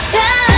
shine